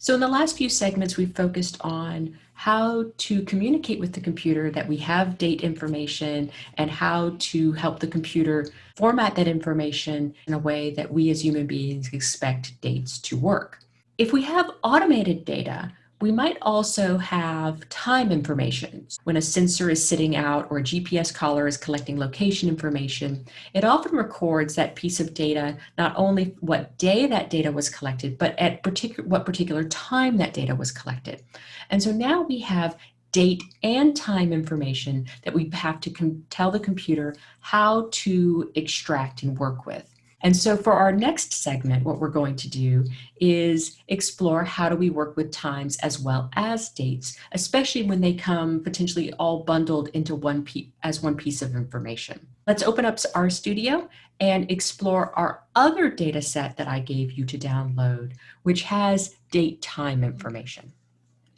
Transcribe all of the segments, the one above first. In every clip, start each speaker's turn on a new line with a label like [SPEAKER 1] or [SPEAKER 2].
[SPEAKER 1] So in the last few segments, we've focused on how to communicate with the computer that we have date information and how to help the computer format that information in a way that we as human beings expect dates to work. If we have automated data, we might also have time information. When a sensor is sitting out or a GPS collar is collecting location information, it often records that piece of data, not only what day that data was collected, but at particular, what particular time that data was collected. And so now we have date and time information that we have to tell the computer how to extract and work with. And so for our next segment, what we're going to do is explore how do we work with times as well as dates, especially when they come potentially all bundled into one as one piece of information. Let's open up RStudio and explore our other data set that I gave you to download, which has date time information.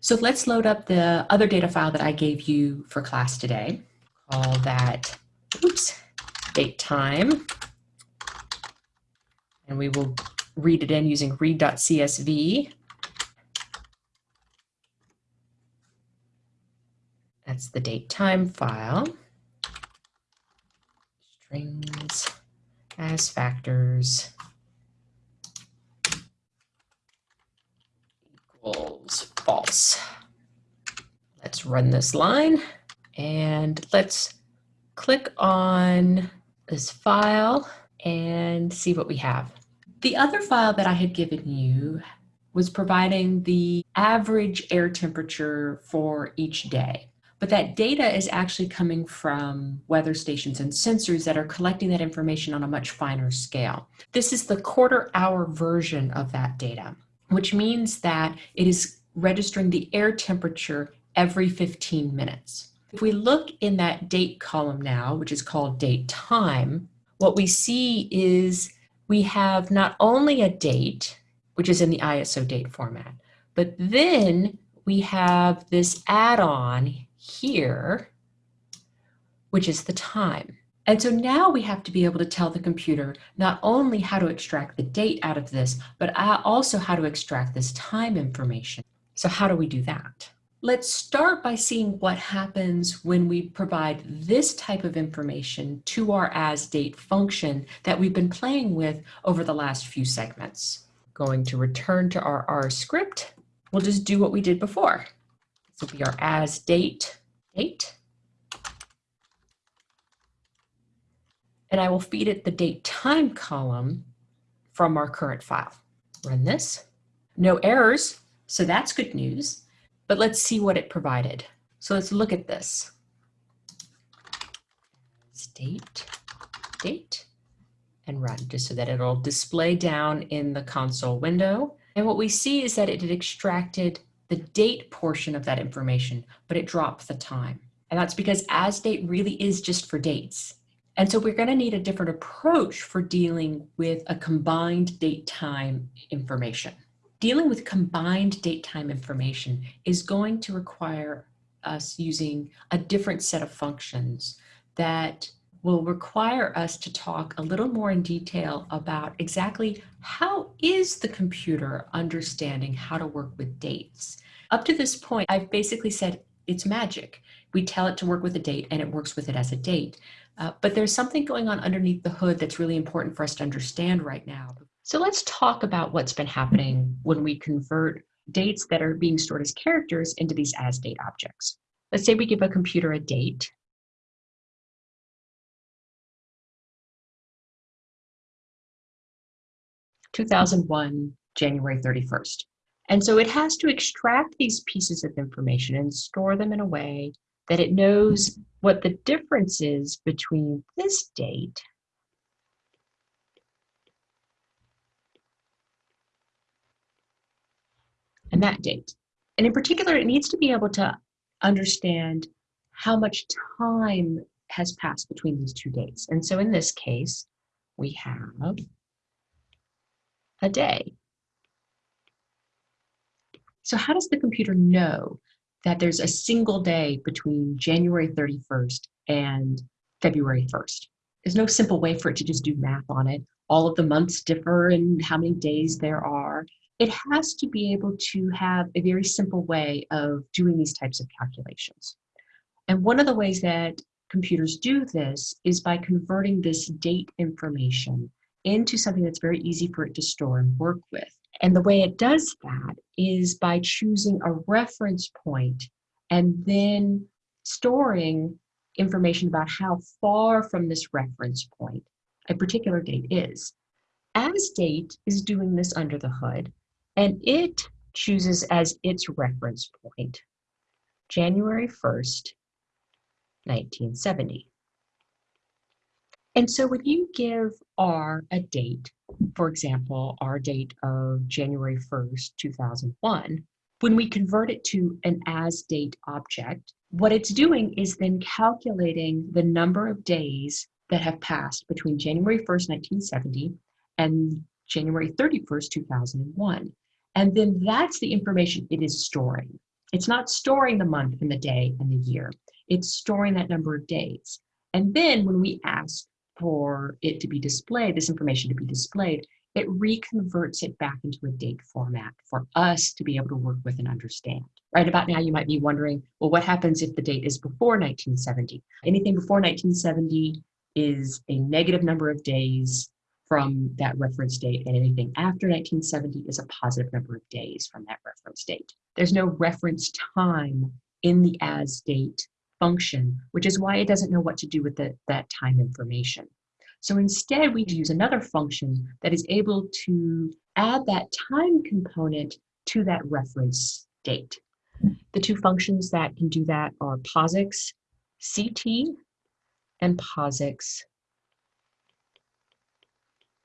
[SPEAKER 1] So let's load up the other data file that I gave you for class today. Call that, oops, date time and we will read it in using read.csv. That's the date time file. Strings as factors equals false. Let's run this line and let's click on this file and see what we have. The other file that I had given you was providing the average air temperature for each day. But that data is actually coming from weather stations and sensors that are collecting that information on a much finer scale. This is the quarter hour version of that data, which means that it is registering the air temperature every 15 minutes. If we look in that date column now, which is called date time, what we see is we have not only a date, which is in the ISO date format, but then we have this add-on here, which is the time. And so now we have to be able to tell the computer not only how to extract the date out of this, but also how to extract this time information. So how do we do that? Let's start by seeing what happens when we provide this type of information to our asDate function that we've been playing with over the last few segments. Going to return to our R script, we'll just do what we did before. This will be our asDate date. And I will feed it the date time column from our current file. Run this. No errors, so that's good news. But let's see what it provided. So let's look at this. State, date, and run, just so that it'll display down in the console window. And what we see is that it extracted the date portion of that information, but it dropped the time. And that's because as date really is just for dates. And so we're going to need a different approach for dealing with a combined date time information. Dealing with combined date time information is going to require us using a different set of functions that will require us to talk a little more in detail about exactly how is the computer understanding how to work with dates. Up to this point, I've basically said it's magic. We tell it to work with a date and it works with it as a date. Uh, but there's something going on underneath the hood that's really important for us to understand right now. So let's talk about what's been happening when we convert dates that are being stored as characters into these as date objects. Let's say we give a computer a date. Two thousand one, January 31st. And so it has to extract these pieces of information and store them in a way that it knows what the difference is between this date and that date. And in particular, it needs to be able to understand how much time has passed between these two dates. And so in this case, we have a day. So how does the computer know that there's a single day between January 31st and February 1st? There's no simple way for it to just do math on it. All of the months differ in how many days there are. It has to be able to have a very simple way of doing these types of calculations. And one of the ways that computers do this is by converting this date information into something that's very easy for it to store and work with. And the way it does that is by choosing a reference point and then storing information about how far from this reference point a particular date is. As date is doing this under the hood, and it chooses as its reference point January 1st, 1970. And so when you give R a date, for example, our date of January 1st, 2001, when we convert it to an as date object, what it's doing is then calculating the number of days that have passed between January 1st, 1970 and January 31st, 2001. And then that's the information it is storing. It's not storing the month and the day and the year. It's storing that number of days. And then when we ask for it to be displayed, this information to be displayed, it reconverts it back into a date format for us to be able to work with and understand. Right about now, you might be wondering, well, what happens if the date is before 1970? Anything before 1970 is a negative number of days from that reference date, and anything after 1970 is a positive number of days from that reference date. There's no reference time in the as date function, which is why it doesn't know what to do with the, that time information. So instead, we use another function that is able to add that time component to that reference date. The two functions that can do that are POSIX CT and POSIX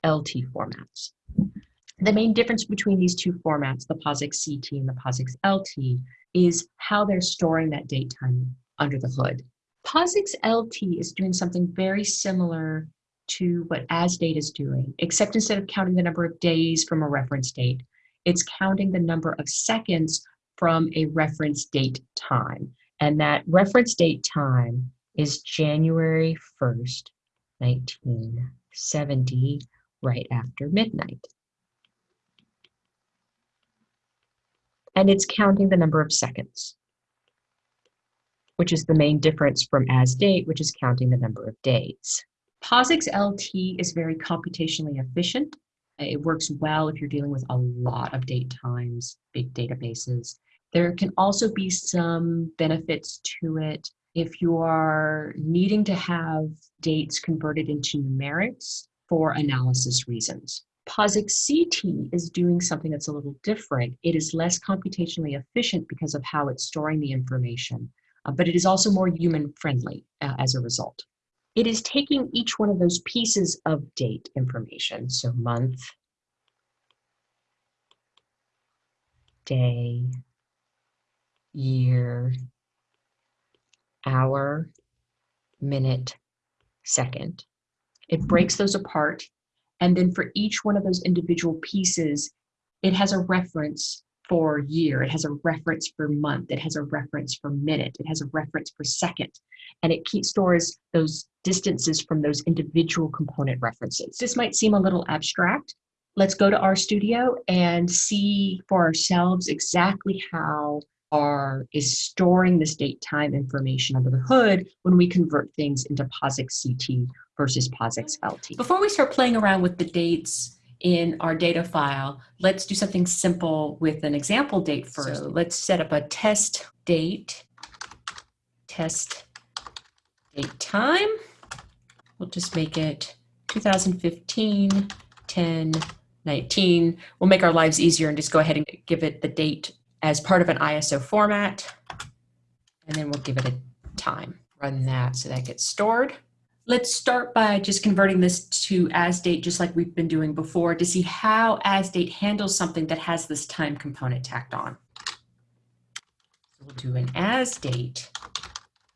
[SPEAKER 1] LT formats. The main difference between these two formats, the POSIX CT and the POSIX LT, is how they're storing that date time under the hood. POSIX LT is doing something very similar to what ASDATE is doing, except instead of counting the number of days from a reference date, it's counting the number of seconds from a reference date time. And that reference date time is January 1st, 1970, right after midnight. And it's counting the number of seconds which is the main difference from as date, which is counting the number of days. POSIX LT is very computationally efficient. It works well if you're dealing with a lot of date times, big databases. There can also be some benefits to it if you are needing to have dates converted into numerics for analysis reasons. POSIX CT is doing something that's a little different. It is less computationally efficient because of how it's storing the information uh, but it is also more human friendly uh, as a result. It is taking each one of those pieces of date information, so month, day, year, hour, minute, second. It breaks those apart, and then for each one of those individual pieces, it has a reference for year, it has a reference for month, it has a reference for minute, it has a reference for second, and it keeps stores those distances from those individual component references. This might seem a little abstract. Let's go to RStudio and see for ourselves exactly how R is storing this date time information under the hood when we convert things into POSIX CT versus POSIX LT. Before we start playing around with the dates in our data file, let's do something simple with an example date first. So let's set up a test date, test date time. We'll just make it 2015, 10, 19. We'll make our lives easier and just go ahead and give it the date as part of an ISO format. And then we'll give it a time. Run that so that gets stored. Let's start by just converting this to as date, just like we've been doing before, to see how as date handles something that has this time component tacked on. We'll do an as date,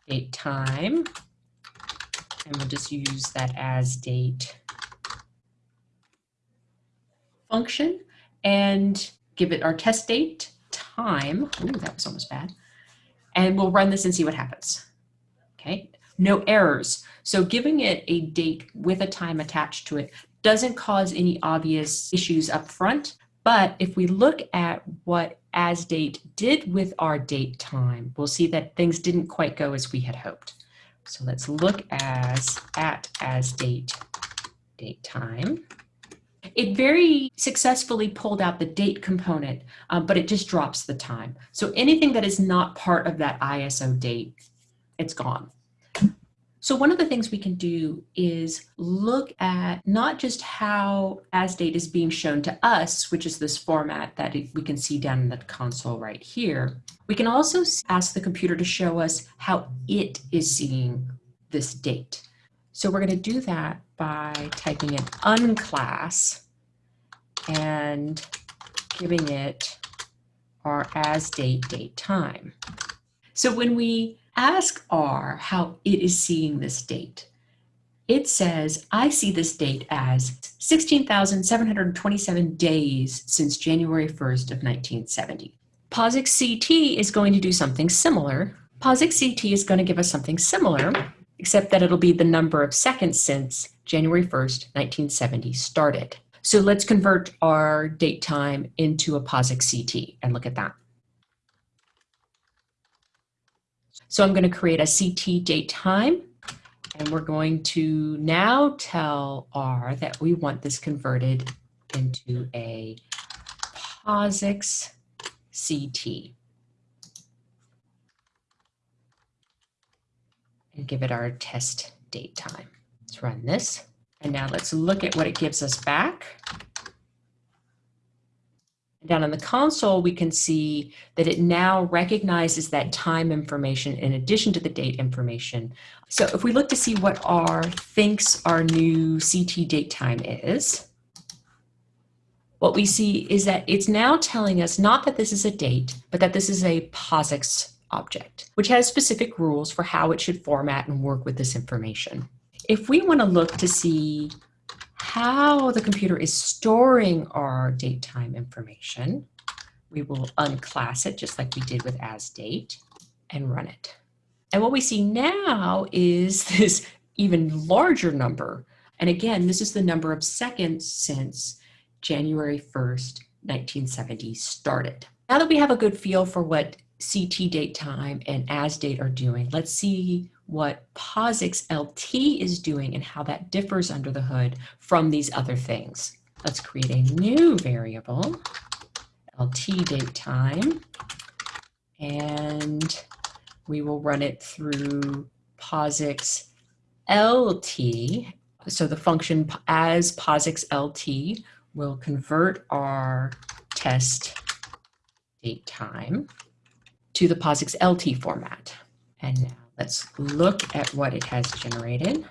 [SPEAKER 1] date time, and we'll just use that as date function and give it our test date time. Ooh, that was almost bad. And we'll run this and see what happens. Okay, no errors. So giving it a date with a time attached to it doesn't cause any obvious issues up front, But if we look at what as date did with our date time, we'll see that things didn't quite go as we had hoped. So let's look as at as date date time. It very successfully pulled out the date component, um, but it just drops the time. So anything that is not part of that ISO date, it's gone. So one of the things we can do is look at not just how as date is being shown to us, which is this format that we can see down in the console right here. We can also ask the computer to show us how it is seeing this date. So we're going to do that by typing in unclass and giving it our as date date time. So when we ask R how it is seeing this date, it says, I see this date as 16,727 days since January 1st of 1970. POSIX CT is going to do something similar. POSIX CT is going to give us something similar, except that it'll be the number of seconds since January 1st, 1970 started. So let's convert our date time into a POSIX CT and look at that. So I'm going to create a CT date time and we're going to now tell R that we want this converted into a POSIX CT. and give it our test date time. Let's run this. And now let's look at what it gives us back. Down on the console, we can see that it now recognizes that time information in addition to the date information. So if we look to see what R thinks our new CT date time is, what we see is that it's now telling us not that this is a date, but that this is a POSIX object, which has specific rules for how it should format and work with this information. If we want to look to see how the computer is storing our date time information, we will unclass it just like we did with as date and run it. And what we see now is this even larger number. And again, this is the number of seconds since January 1st, 1970 started. Now that we have a good feel for what CT date time and as date are doing. Let's see what POSIX LT is doing and how that differs under the hood from these other things. Let's create a new variable, LT date time, and we will run it through POSIX LT. So the function as POSIX LT will convert our test date time to the POSIX LT format. And now let's look at what it has generated. And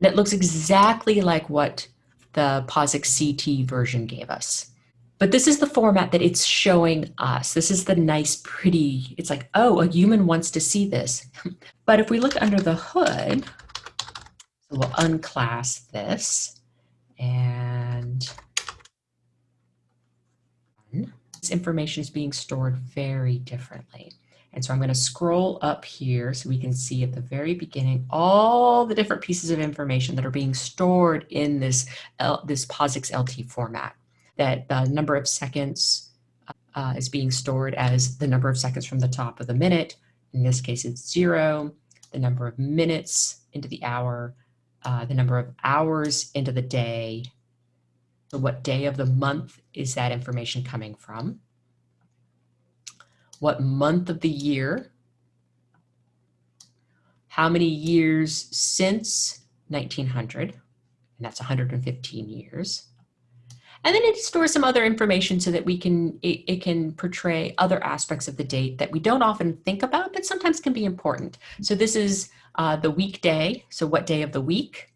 [SPEAKER 1] It looks exactly like what the POSIX CT version gave us. But this is the format that it's showing us. This is the nice, pretty, it's like, oh, a human wants to see this. but if we look under the hood, so we'll unclass this and this information is being stored very differently. And so I'm going to scroll up here so we can see at the very beginning all the different pieces of information that are being stored in this, L, this POSIX LT format. That the number of seconds uh, is being stored as the number of seconds from the top of the minute. In this case, it's zero. The number of minutes into the hour, uh, the number of hours into the day, so what day of the month is that information coming from? What month of the year? How many years since 1900? And that's 115 years. And then it stores some other information so that we can, it, it, can portray other aspects of the date that we don't often think about, but sometimes can be important. So this is uh, the weekday. So what day of the week?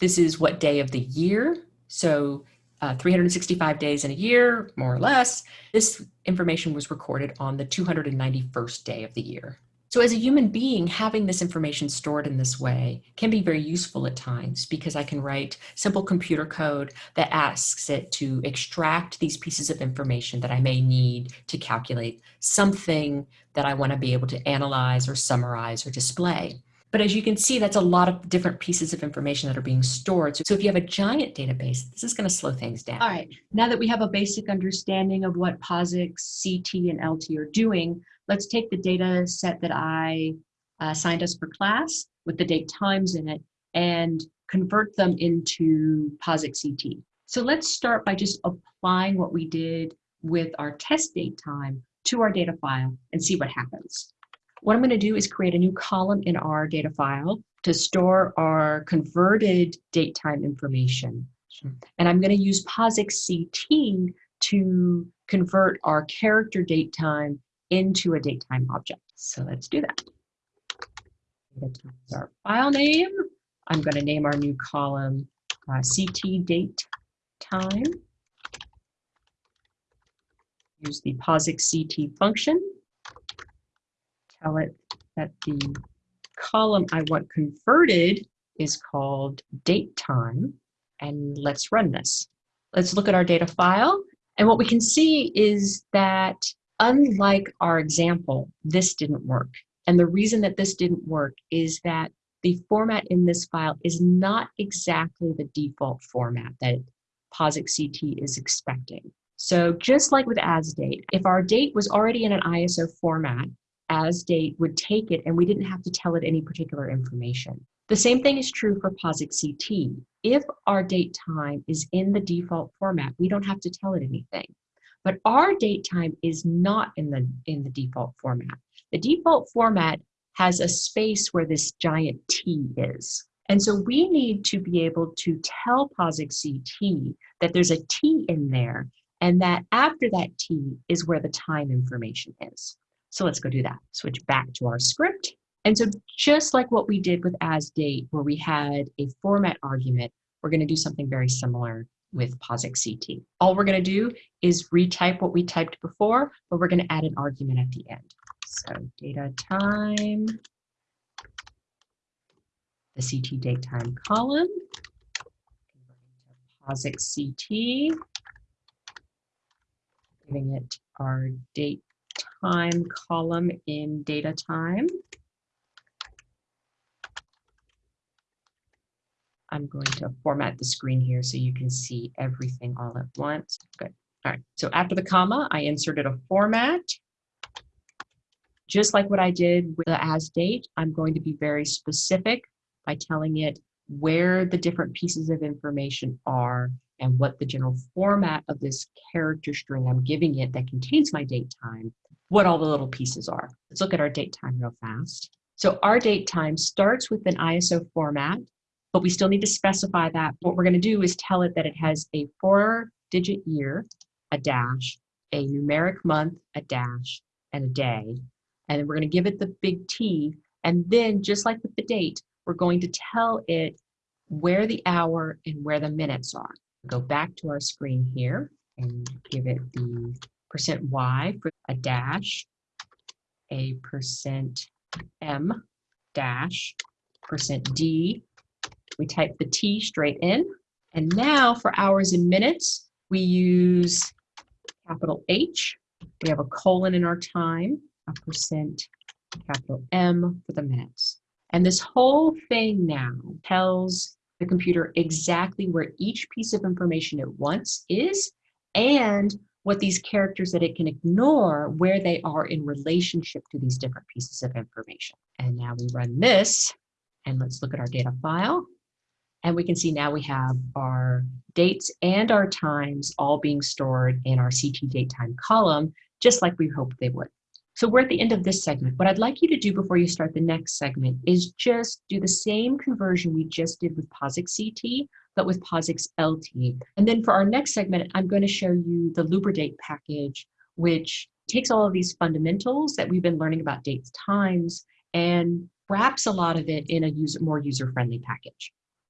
[SPEAKER 1] This is what day of the year. So uh, 365 days in a year, more or less. This information was recorded on the 291st day of the year. So as a human being, having this information stored in this way can be very useful at times because I can write simple computer code that asks it to extract these pieces of information that I may need to calculate something that I want to be able to analyze or summarize or display. But as you can see, that's a lot of different pieces of information that are being stored. So if you have a giant database, this is going to slow things down. All right, now that we have a basic understanding of what POSIX, CT, and LT are doing, let's take the data set that I uh, signed us for class with the date times in it and convert them into POSIX CT. So let's start by just applying what we did with our test date time to our data file and see what happens. What I'm going to do is create a new column in our data file to store our converted date time information. And I'm going to use POSIX CT to convert our character date time into a date time object. So let's do that. Our file name. I'm going to name our new column uh, CT date time. Use the POSIX CT function. Tell it that the column I want converted is called date time. And let's run this. Let's look at our data file. And what we can see is that unlike our example, this didn't work. And the reason that this didn't work is that the format in this file is not exactly the default format that POSIX CT is expecting. So just like with as date, if our date was already in an ISO format, as date would take it and we didn't have to tell it any particular information. The same thing is true for POSIX CT. If our date time is in the default format, we don't have to tell it anything. But our date time is not in the, in the default format. The default format has a space where this giant T is. And so we need to be able to tell POSIX CT that there's a T in there and that after that T is where the time information is. So let's go do that. Switch back to our script. And so just like what we did with as date, where we had a format argument, we're gonna do something very similar with POSIX CT. All we're gonna do is retype what we typed before, but we're gonna add an argument at the end. So data time, the CT date time column, POSIX CT, giving it our date time column in data time. I'm going to format the screen here so you can see everything all at once. Good. All right, so after the comma, I inserted a format. Just like what I did with the as date, I'm going to be very specific by telling it where the different pieces of information are and what the general format of this character string I'm giving it that contains my date time, what all the little pieces are. Let's look at our date time real fast. So our date time starts with an ISO format, but we still need to specify that. What we're gonna do is tell it that it has a four digit year, a dash, a numeric month, a dash, and a day. And then we're gonna give it the big T. And then just like with the date, we're going to tell it where the hour and where the minutes are. Go back to our screen here and give it the percent Y for a dash, a percent M dash, percent D. We type the T straight in. And now for hours and minutes, we use capital H. We have a colon in our time, a percent capital M for the minutes. And this whole thing now tells the computer exactly where each piece of information it wants is and what these characters that it can ignore, where they are in relationship to these different pieces of information. And now we run this and let's look at our data file. And we can see now we have our dates and our times all being stored in our CT date time column, just like we hoped they would. So we're at the end of this segment. What I'd like you to do before you start the next segment is just do the same conversion we just did with POSIX CT, but with POSIX LT. And then for our next segment, I'm going to show you the Lubridate package, which takes all of these fundamentals that we've been learning about dates times and wraps a lot of it in a user, more user-friendly package.